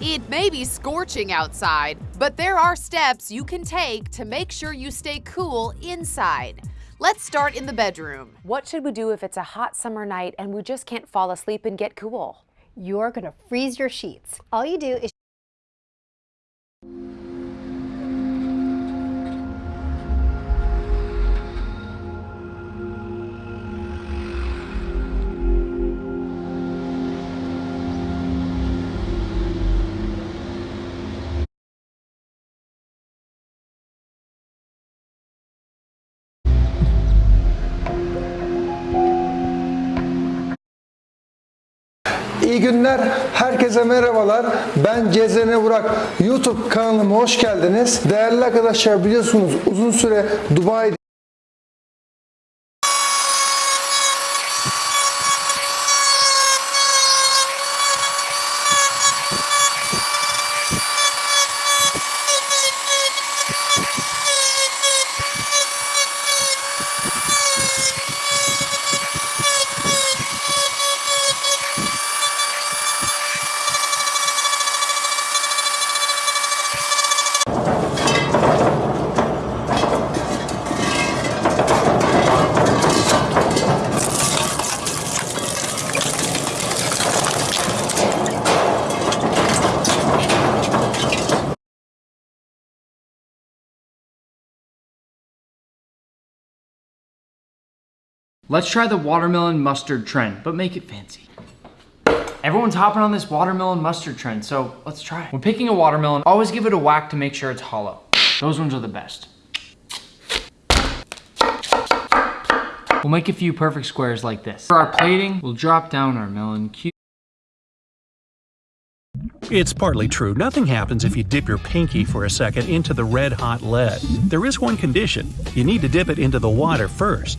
It may be scorching outside, but there are steps you can take to make sure you stay cool inside. Let's start in the bedroom. What should we do if it's a hot summer night and we just can't fall asleep and get cool? You're gonna freeze your sheets. All you do is İyi günler, herkese merhabalar. Ben Cezene Burak. YouTube kanalıma hoş geldiniz. Değerli arkadaşlar biliyorsunuz uzun süre Dubai Let's try the watermelon mustard trend, but make it fancy. Everyone's hopping on this watermelon mustard trend, so let's try it. When picking a watermelon, always give it a whack to make sure it's hollow. Those ones are the best. We'll make a few perfect squares like this. For our plating, we'll drop down our melon cube. It's partly true. Nothing happens if you dip your pinky for a second into the red hot lead. There is one condition. You need to dip it into the water first.